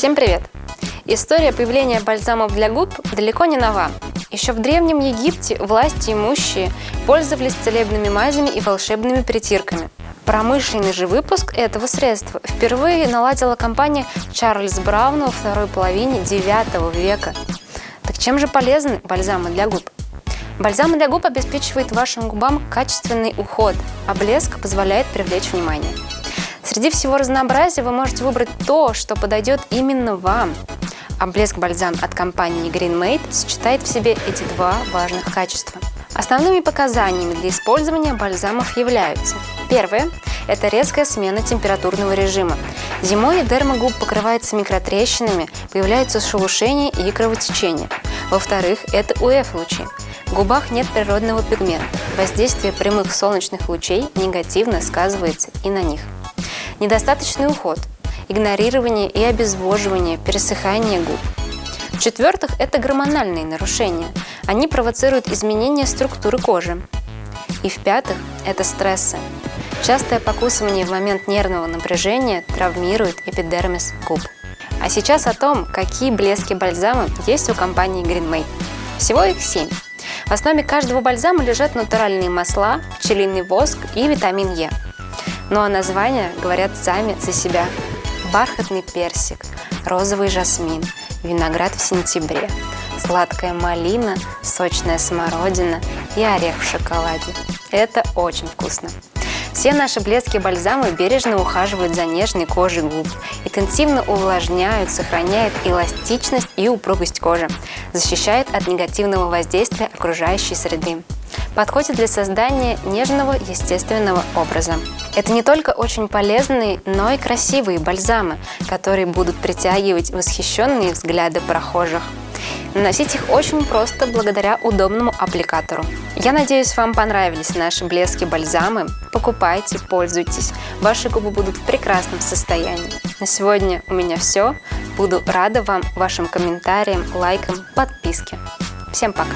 Всем привет! История появления бальзамов для губ далеко не нова. Еще в Древнем Египте власти имущие пользовались целебными мазями и волшебными притирками. Промышленный же выпуск этого средства впервые наладила компания Чарльз Браун во второй половине IX века. Так чем же полезны бальзамы для губ? Бальзам для губ обеспечивает вашим губам качественный уход, а блеск позволяет привлечь внимание. Среди всего разнообразия вы можете выбрать то, что подойдет именно вам. А блеск-бальзам от компании Green Made сочетает в себе эти два важных качества. Основными показаниями для использования бальзамов являются Первое – это резкая смена температурного режима. Зимой дерма губ покрывается микротрещинами, появляются шелушения и кровотечения. Во-вторых, это УФ-лучи. В губах нет природного пигмента. Воздействие прямых солнечных лучей негативно сказывается и на них. Недостаточный уход, игнорирование и обезвоживание, пересыхание губ. В-четвертых, это гормональные нарушения. Они провоцируют изменения структуры кожи. И в-пятых, это стрессы. Частое покусывание в момент нервного напряжения травмирует эпидермис губ. А сейчас о том, какие блески бальзама есть у компании Green Всего их 7. В основе каждого бальзама лежат натуральные масла, пчелиный воск и витамин Е. Ну а названия говорят сами за себя. Бархатный персик, розовый жасмин, виноград в сентябре, сладкая малина, сочная смородина и орех в шоколаде. Это очень вкусно. Все наши блески бальзамы бережно ухаживают за нежной кожей губ, интенсивно увлажняют, сохраняют эластичность и упругость кожи, защищают от негативного воздействия окружающей среды. Подходит для создания нежного естественного образа. Это не только очень полезные, но и красивые бальзамы, которые будут притягивать восхищенные взгляды прохожих. Наносить их очень просто благодаря удобному аппликатору. Я надеюсь, вам понравились наши блески-бальзамы. Покупайте, пользуйтесь. Ваши губы будут в прекрасном состоянии. На сегодня у меня все. Буду рада вам, вашим комментариям, лайкам, подписке. Всем пока!